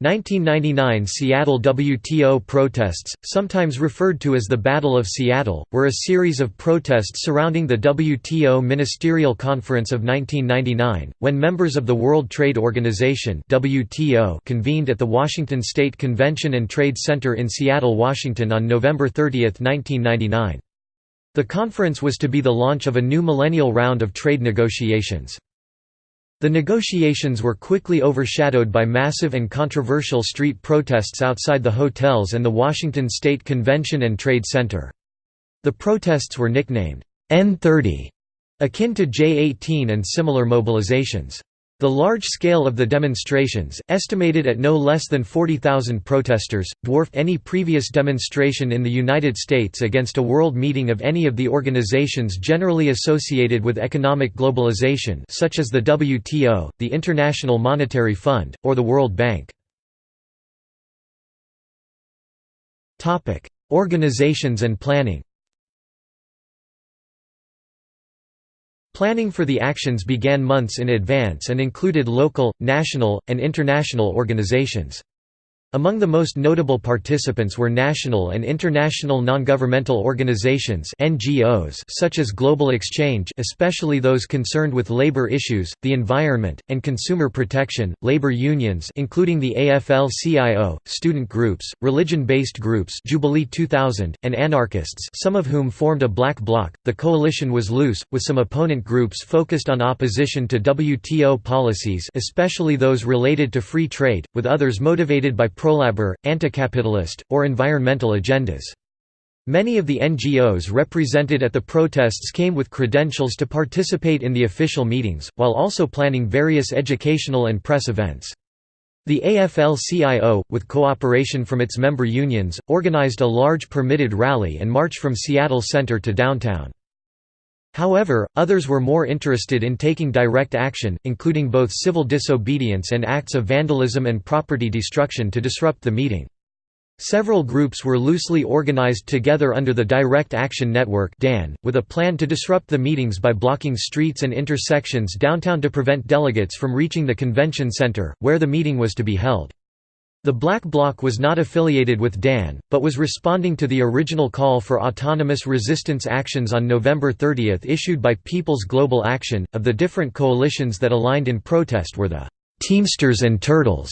1999 Seattle WTO protests, sometimes referred to as the Battle of Seattle, were a series of protests surrounding the WTO Ministerial Conference of 1999, when members of the World Trade Organization WTO convened at the Washington State Convention and Trade Center in Seattle, Washington on November 30, 1999. The conference was to be the launch of a new millennial round of trade negotiations. The negotiations were quickly overshadowed by massive and controversial street protests outside the hotels and the Washington State Convention and Trade Center. The protests were nicknamed N30, akin to J18 and similar mobilizations. The large scale of the demonstrations, estimated at no less than 40,000 protesters, dwarfed any previous demonstration in the United States against a world meeting of any of the organizations generally associated with economic globalization such as the WTO, the International Monetary Fund, or the World Bank. Organizations and planning Planning for the actions began months in advance and included local, national, and international organizations. Among the most notable participants were national and international non-governmental organizations (NGOs) such as Global Exchange, especially those concerned with labor issues, the environment, and consumer protection, labor unions including the AFL-CIO, student groups, religion-based groups Jubilee 2000, and anarchists, some of whom formed a black bloc. The coalition was loose, with some opponent groups focused on opposition to WTO policies, especially those related to free trade, with others motivated by pro-labor, anti-capitalist, or environmental agendas. Many of the NGOs represented at the protests came with credentials to participate in the official meetings, while also planning various educational and press events. The AFL-CIO, with cooperation from its member unions, organized a large permitted rally and march from Seattle Center to downtown. However, others were more interested in taking direct action, including both civil disobedience and acts of vandalism and property destruction to disrupt the meeting. Several groups were loosely organized together under the Direct Action Network (DAN), with a plan to disrupt the meetings by blocking streets and intersections downtown to prevent delegates from reaching the convention center, where the meeting was to be held. The Black Bloc was not affiliated with DAN, but was responding to the original call for autonomous resistance actions on November 30 issued by People's Global Action. Of the different coalitions that aligned in protest were the Teamsters and Turtles,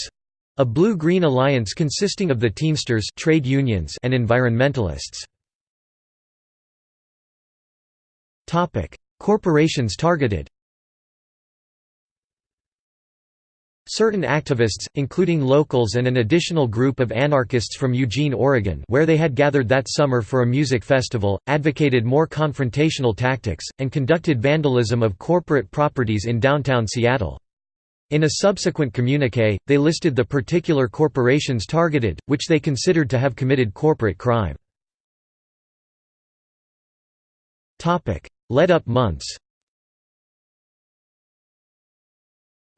a blue-green alliance consisting of the Teamsters trade unions and environmentalists. Corporations targeted Certain activists, including locals and an additional group of anarchists from Eugene, Oregon where they had gathered that summer for a music festival, advocated more confrontational tactics, and conducted vandalism of corporate properties in downtown Seattle. In a subsequent communique, they listed the particular corporations targeted, which they considered to have committed corporate crime. Led-up months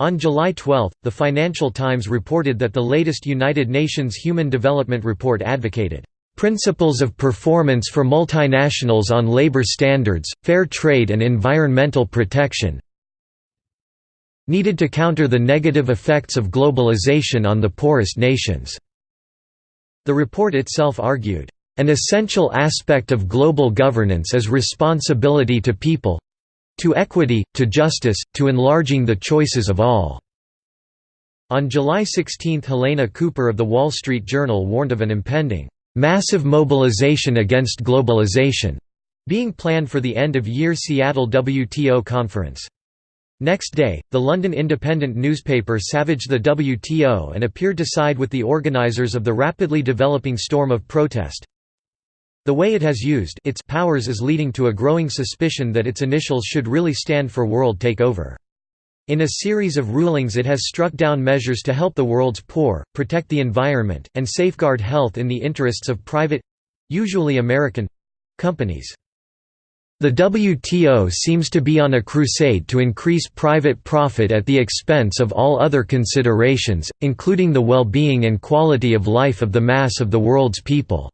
On July 12, the Financial Times reported that the latest United Nations Human Development Report advocated, "...principles of performance for multinationals on labor standards, fair trade and environmental protection needed to counter the negative effects of globalization on the poorest nations." The report itself argued, "...an essential aspect of global governance is responsibility to people, to equity, to justice, to enlarging the choices of all." On July 16 Helene Cooper of The Wall Street Journal warned of an impending, "...massive mobilization against globalization," being planned for the end-of-year Seattle WTO conference. Next day, the London independent newspaper savaged the WTO and appeared to side with the organisers of the rapidly developing storm of protest. The way it has used its powers is leading to a growing suspicion that its initials should really stand for World Takeover. In a series of rulings it has struck down measures to help the world's poor, protect the environment, and safeguard health in the interests of private—usually American—companies. The WTO seems to be on a crusade to increase private profit at the expense of all other considerations, including the well-being and quality of life of the mass of the world's people.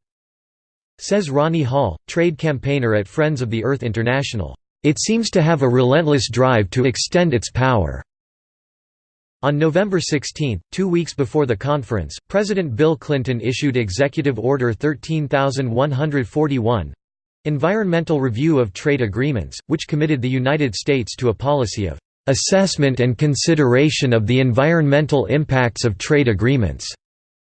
Says Ronnie Hall, trade campaigner at Friends of the Earth International, "...it seems to have a relentless drive to extend its power." On November 16, two weeks before the conference, President Bill Clinton issued Executive Order 13141 Environmental Review of Trade Agreements, which committed the United States to a policy of assessment and consideration of the environmental impacts of trade agreements,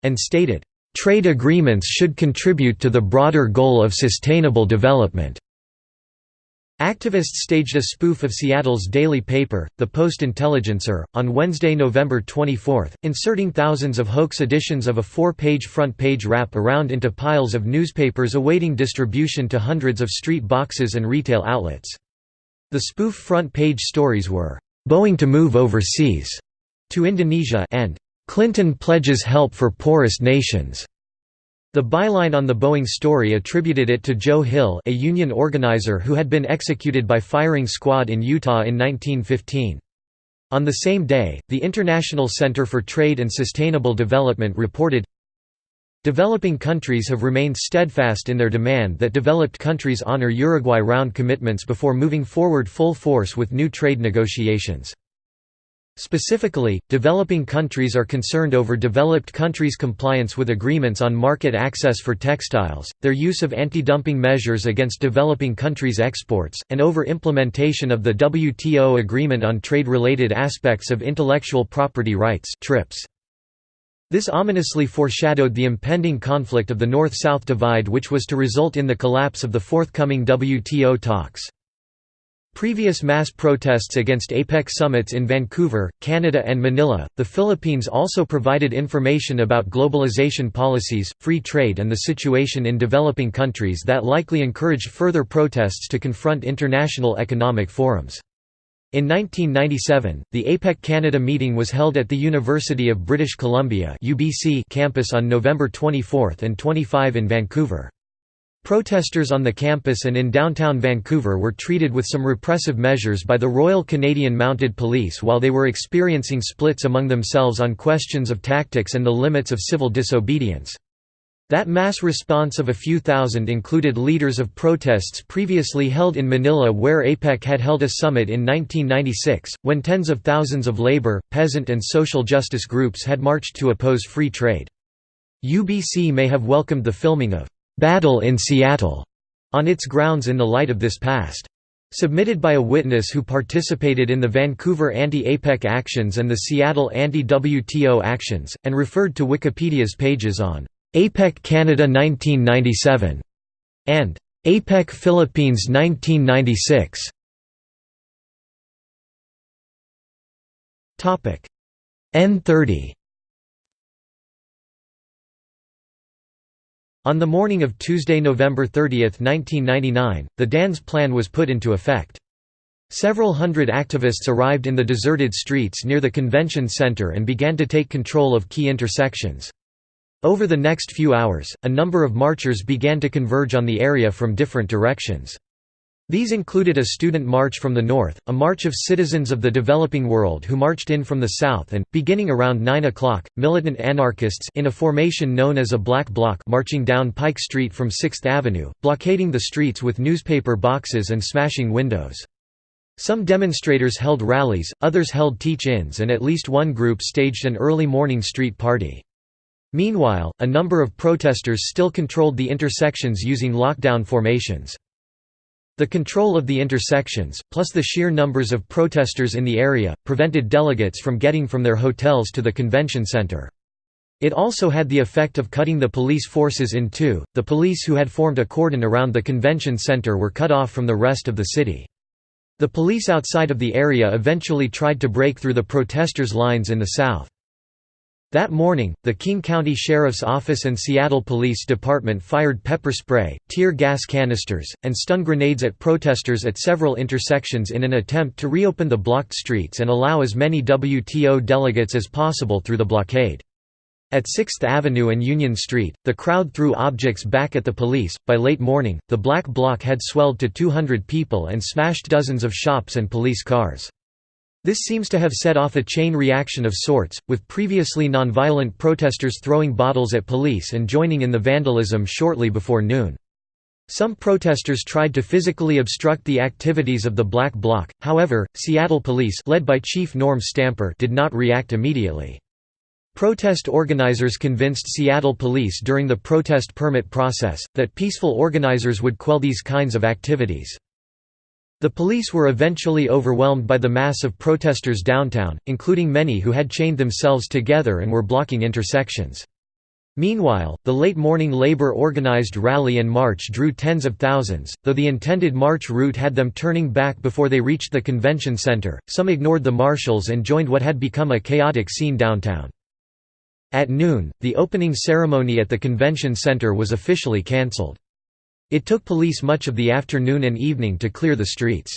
and stated, trade agreements should contribute to the broader goal of sustainable development. Activists staged a spoof of Seattle's daily paper, the Post-Intelligencer, on Wednesday, November 24, inserting thousands of hoax editions of a four-page front-page wrap around into piles of newspapers awaiting distribution to hundreds of street boxes and retail outlets. The spoof front-page stories were, "'Boeing to move overseas' to Indonesia and "'Clinton pledges help for poorest nations' The byline on the Boeing story attributed it to Joe Hill a union organizer who had been executed by firing squad in Utah in 1915. On the same day, the International Center for Trade and Sustainable Development reported, Developing countries have remained steadfast in their demand that developed countries honor Uruguay Round commitments before moving forward full force with new trade negotiations. Specifically, developing countries are concerned over developed countries' compliance with agreements on market access for textiles, their use of anti-dumping measures against developing countries' exports, and over implementation of the WTO Agreement on Trade-Related Aspects of Intellectual Property Rights TRIPS. This ominously foreshadowed the impending conflict of the North-South divide which was to result in the collapse of the forthcoming WTO talks. Previous mass protests against APEC summits in Vancouver, Canada and Manila, the Philippines also provided information about globalization policies, free trade and the situation in developing countries that likely encouraged further protests to confront international economic forums. In 1997, the APEC Canada meeting was held at the University of British Columbia campus on November 24 and 25 in Vancouver. Protesters on the campus and in downtown Vancouver were treated with some repressive measures by the Royal Canadian Mounted Police while they were experiencing splits among themselves on questions of tactics and the limits of civil disobedience. That mass response of a few thousand included leaders of protests previously held in Manila where APEC had held a summit in 1996, when tens of thousands of labor, peasant and social justice groups had marched to oppose free trade. UBC may have welcomed the filming of "'Battle in Seattle' on its grounds in the light of this past. Submitted by a witness who participated in the Vancouver anti-APEC actions and the Seattle anti-WTO actions, and referred to Wikipedia's pages on APEC Canada 1997 and APEC Philippines 1996. N30 On the morning of Tuesday, November 30, 1999, the DANS plan was put into effect. Several hundred activists arrived in the deserted streets near the convention center and began to take control of key intersections. Over the next few hours, a number of marchers began to converge on the area from different directions. These included a student march from the north, a march of citizens of the developing world who marched in from the south and, beginning around 9 o'clock, militant anarchists in a formation known as a Black Bloc marching down Pike Street from 6th Avenue, blockading the streets with newspaper boxes and smashing windows. Some demonstrators held rallies, others held teach-ins and at least one group staged an early morning street party. Meanwhile, a number of protesters still controlled the intersections using lockdown formations. The control of the intersections, plus the sheer numbers of protesters in the area, prevented delegates from getting from their hotels to the convention center. It also had the effect of cutting the police forces in two, the police who had formed a cordon around the convention center were cut off from the rest of the city. The police outside of the area eventually tried to break through the protesters' lines in the south. That morning, the King County Sheriff's Office and Seattle Police Department fired pepper spray, tear gas canisters, and stun grenades at protesters at several intersections in an attempt to reopen the blocked streets and allow as many WTO delegates as possible through the blockade. At 6th Avenue and Union Street, the crowd threw objects back at the police. By late morning, the Black Bloc had swelled to 200 people and smashed dozens of shops and police cars. This seems to have set off a chain reaction of sorts, with previously nonviolent protesters throwing bottles at police and joining in the vandalism shortly before noon. Some protesters tried to physically obstruct the activities of the Black Bloc, however, Seattle police led by Chief Norm Stamper did not react immediately. Protest organizers convinced Seattle police during the protest permit process, that peaceful organizers would quell these kinds of activities. The police were eventually overwhelmed by the mass of protesters downtown, including many who had chained themselves together and were blocking intersections. Meanwhile, the late morning labor organized rally and march drew tens of thousands, though the intended march route had them turning back before they reached the convention center. Some ignored the marshals and joined what had become a chaotic scene downtown. At noon, the opening ceremony at the convention center was officially cancelled. It took police much of the afternoon and evening to clear the streets.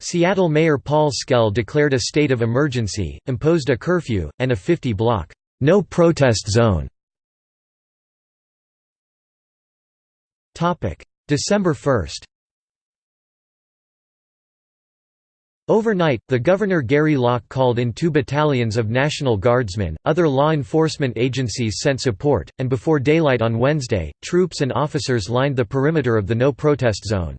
Seattle Mayor Paul Schell declared a state of emergency, imposed a curfew, and a 50-block, no protest zone. December 1 Overnight, the Governor Gary Locke called in two battalions of National Guardsmen, other law enforcement agencies sent support, and before daylight on Wednesday, troops and officers lined the perimeter of the no-protest zone.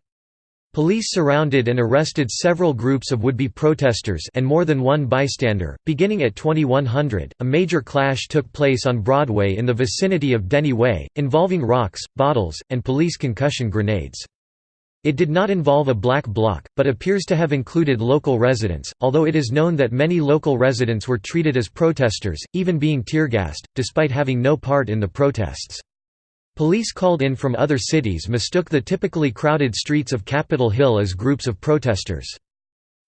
Police surrounded and arrested several groups of would-be protesters and more than one bystander. Beginning at 2100, a major clash took place on Broadway in the vicinity of Denny Way, involving rocks, bottles, and police concussion grenades. It did not involve a black bloc, but appears to have included local residents, although it is known that many local residents were treated as protesters, even being tear-gassed, despite having no part in the protests. Police called in from other cities mistook the typically crowded streets of Capitol Hill as groups of protesters.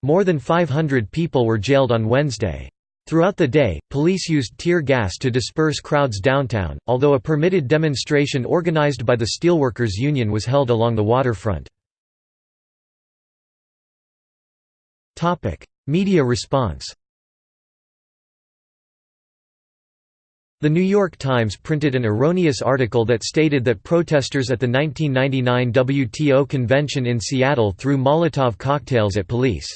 More than 500 people were jailed on Wednesday. Throughout the day, police used tear gas to disperse crowds downtown, although a permitted demonstration organized by the Steelworkers Union was held along the waterfront. Media response The New York Times printed an erroneous article that stated that protesters at the 1999 WTO convention in Seattle threw Molotov cocktails at police.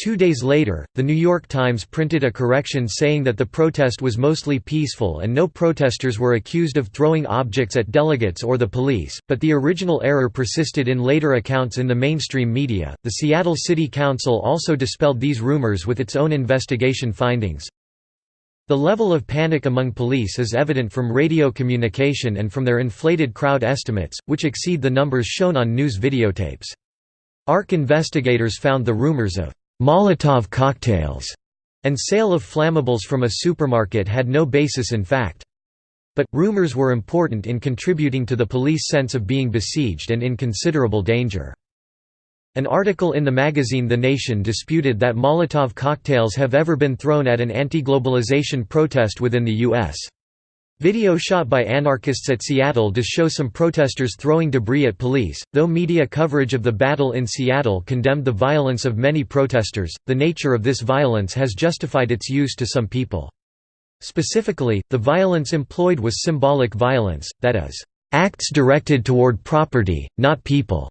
Two days later, The New York Times printed a correction saying that the protest was mostly peaceful and no protesters were accused of throwing objects at delegates or the police, but the original error persisted in later accounts in the mainstream media. The Seattle City Council also dispelled these rumors with its own investigation findings. The level of panic among police is evident from radio communication and from their inflated crowd estimates, which exceed the numbers shown on news videotapes. ARC investigators found the rumors of Molotov cocktails and sale of flammables from a supermarket had no basis in fact. But, rumors were important in contributing to the police sense of being besieged and in considerable danger. An article in the magazine The Nation disputed that Molotov cocktails have ever been thrown at an anti-globalization protest within the U.S. Video shot by anarchists at Seattle does show some protesters throwing debris at police. Though media coverage of the battle in Seattle condemned the violence of many protesters, the nature of this violence has justified its use to some people. Specifically, the violence employed was symbolic violence, that is, acts directed toward property, not people.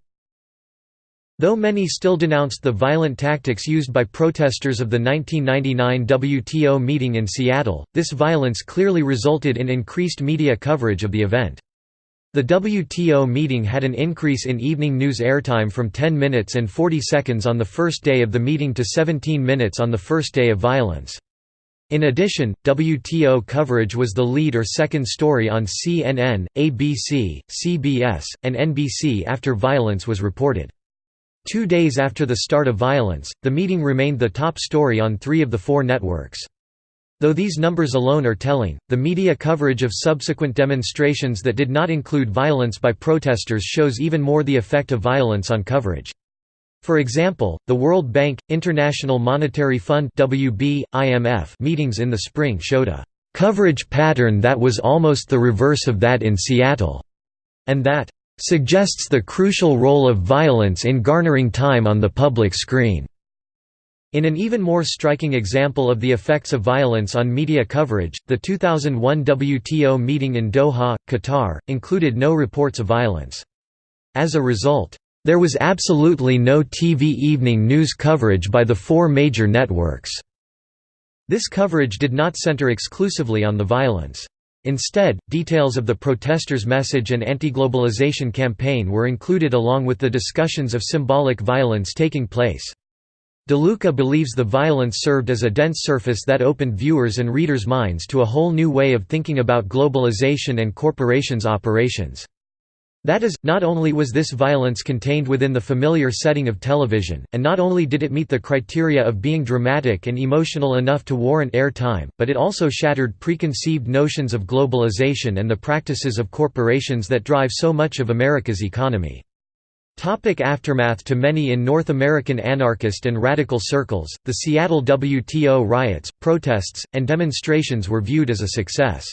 Though many still denounced the violent tactics used by protesters of the 1999 WTO meeting in Seattle, this violence clearly resulted in increased media coverage of the event. The WTO meeting had an increase in evening news airtime from 10 minutes and 40 seconds on the first day of the meeting to 17 minutes on the first day of violence. In addition, WTO coverage was the lead or second story on CNN, ABC, CBS, and NBC after violence was reported. Two days after the start of violence, the meeting remained the top story on three of the four networks. Though these numbers alone are telling, the media coverage of subsequent demonstrations that did not include violence by protesters shows even more the effect of violence on coverage. For example, the World Bank, International Monetary Fund WB, IMF meetings in the spring showed a «coverage pattern that was almost the reverse of that in Seattle», and that suggests the crucial role of violence in garnering time on the public screen. In an even more striking example of the effects of violence on media coverage, the 2001 WTO meeting in Doha, Qatar, included no reports of violence. As a result, there was absolutely no TV evening news coverage by the four major networks. This coverage did not center exclusively on the violence. Instead, details of the protesters' message and anti-globalization campaign were included along with the discussions of symbolic violence taking place. DeLuca believes the violence served as a dense surface that opened viewers' and readers' minds to a whole new way of thinking about globalization and corporations' operations. That is, not only was this violence contained within the familiar setting of television, and not only did it meet the criteria of being dramatic and emotional enough to warrant air time, but it also shattered preconceived notions of globalization and the practices of corporations that drive so much of America's economy. Topic aftermath To many in North American anarchist and radical circles, the Seattle WTO riots, protests, and demonstrations were viewed as a success.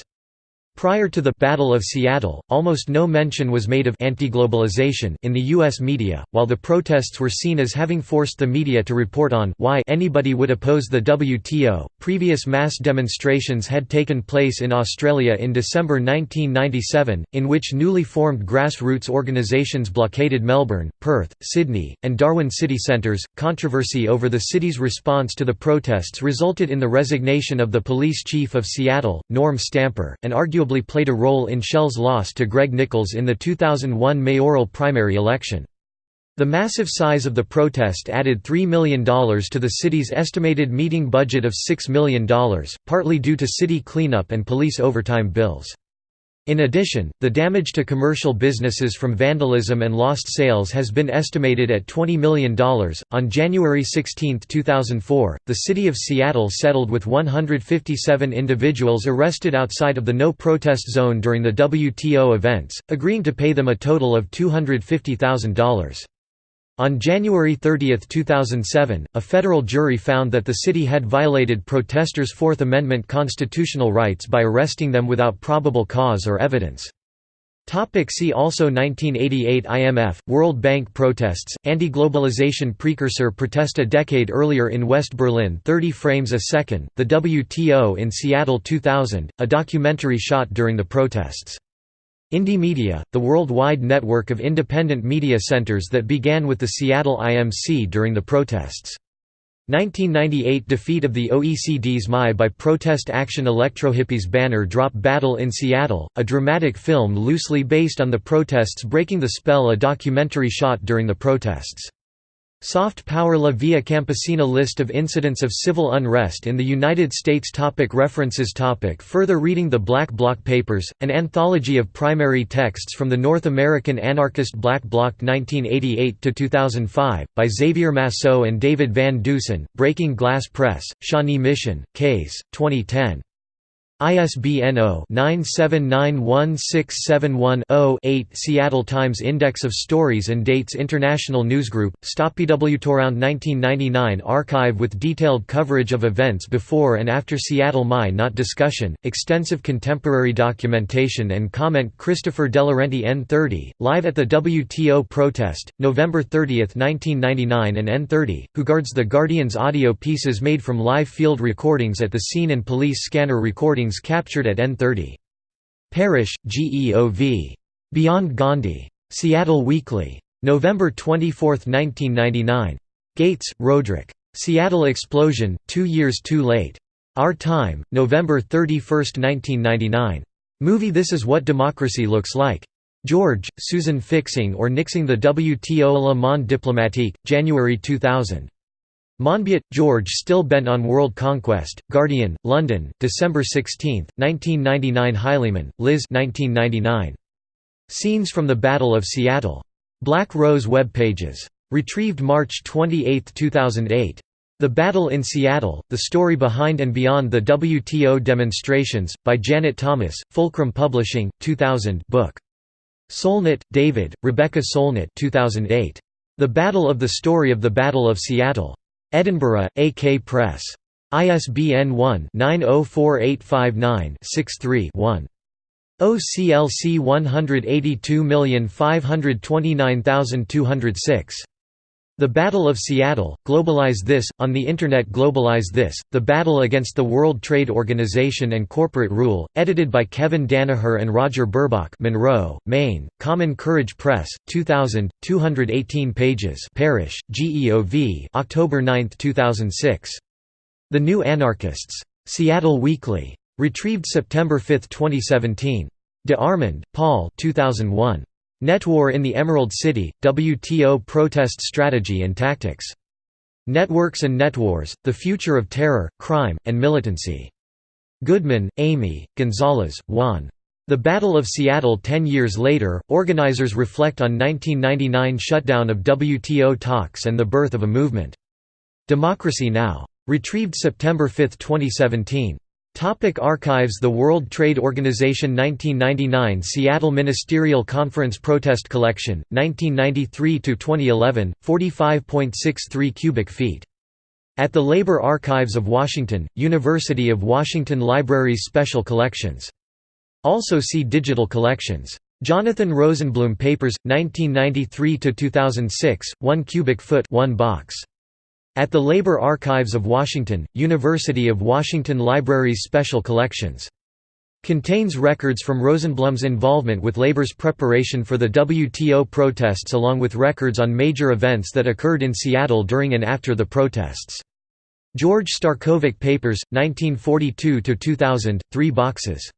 Prior to the Battle of Seattle, almost no mention was made of anti-globalization in the U.S. media, while the protests were seen as having forced the media to report on why anybody would oppose the WTO. Previous mass demonstrations had taken place in Australia in December 1997, in which newly formed grassroots organisations blockaded Melbourne, Perth, Sydney, and Darwin city centres. Controversy over the city's response to the protests resulted in the resignation of the police chief of Seattle, Norm Stamper, and arguably arguably played a role in Schell's loss to Greg Nickels in the 2001 mayoral primary election. The massive size of the protest added $3 million to the city's estimated meeting budget of $6 million, partly due to city cleanup and police overtime bills. In addition, the damage to commercial businesses from vandalism and lost sales has been estimated at $20 million. On January 16, 2004, the city of Seattle settled with 157 individuals arrested outside of the no protest zone during the WTO events, agreeing to pay them a total of $250,000. On January 30, 2007, a federal jury found that the city had violated protesters' Fourth Amendment constitutional rights by arresting them without probable cause or evidence. Topic see also 1988 IMF, World Bank protests, anti-globalization precursor protest a decade earlier in West Berlin 30 frames a second, the WTO in Seattle 2000, a documentary shot during the protests. Indymedia, the worldwide network of independent media centers that began with the Seattle IMC during the protests. 1998 defeat of the OECD's MAI by Protest Action Electrohippies banner drop Battle in Seattle, a dramatic film loosely based on the protests breaking the spell a documentary shot during the protests. Soft Power La Via Campesina List of incidents of civil unrest in the United States topic References topic Further reading The Black Bloc Papers, an anthology of primary texts from the North American anarchist Black Bloc 1988–2005, by Xavier Massot and David Van Deusen, Breaking Glass Press, Shawnee Mission, Case, 2010. ISBN 0-9791671-0-8 Seattle Times Index of Stories and Dates International Newsgroup, Around 1999 Archive with detailed coverage of events before and after Seattle MAI Not discussion, extensive contemporary documentation and comment Christopher Delaurenti N30, live at the WTO protest, November 30, 1999 and N30, who guards the Guardian's audio pieces made from live field recordings at the scene and police scanner recordings captured at N30. Parrish, GEOV. Beyond Gandhi. Seattle Weekly. November 24, 1999. Gates, Roderick. Seattle Explosion, Two Years Too Late. Our Time, November 31, 1999. Movie This Is What Democracy Looks Like. George, Susan Fixing or Nixing the WTO Le Monde Diplomatique, January 2000. Monbiot, George Still Bent on World Conquest, Guardian, London, December 16, 1999 Highleyman, Liz 1999. Scenes from the Battle of Seattle. Black Rose Web Pages. Retrieved March 28, 2008. The Battle in Seattle, The Story Behind and Beyond the WTO Demonstrations, by Janet Thomas, Fulcrum Publishing, 2000 book. Solnit, David, Rebecca Solnit 2008. The Battle of the Story of the Battle of Seattle. Edinburgh, AK Press. ISBN 1-904859-63-1. OCLC 182529206. The Battle of Seattle, Globalize This, on the Internet Globalize This, The Battle Against the World Trade Organization and Corporate Rule, edited by Kevin Danaher and Roger Burbach Monroe, Maine, Common Courage Press, 2000, 218 pages Parrish, GEOV October 9, 2006. The New Anarchists. Seattle Weekly. Retrieved September 5, 2017. De Armond, Paul 2001. Netwar in the Emerald City, WTO Protest Strategy and Tactics. Networks and Netwars, The Future of Terror, Crime, and Militancy. Goodman, Amy, Gonzalez, Juan. The Battle of Seattle Ten years later, organizers reflect on 1999 shutdown of WTO talks and the birth of a movement. Democracy Now! Retrieved September 5, 2017. Topic archives The World Trade Organization 1999 Seattle Ministerial Conference Protest Collection, 1993–2011, 45.63 cubic feet. At the Labor Archives of Washington, University of Washington Libraries Special Collections. Also see Digital collections. Jonathan Rosenblum Papers, 1993–2006, 1 cubic foot 1 box. At the Labor Archives of Washington, University of Washington Libraries Special Collections. Contains records from Rosenblum's involvement with labor's preparation for the WTO protests along with records on major events that occurred in Seattle during and after the protests. George Starkovic Papers, 1942–2000, 3 boxes.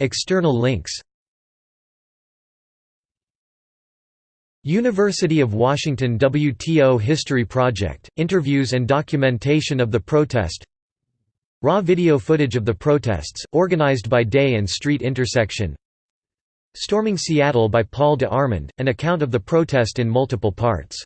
External links University of Washington WTO History Project, interviews and documentation of the protest. Raw video footage of the protests, organized by Day and Street Intersection. Storming Seattle by Paul de Armond, an account of the protest in multiple parts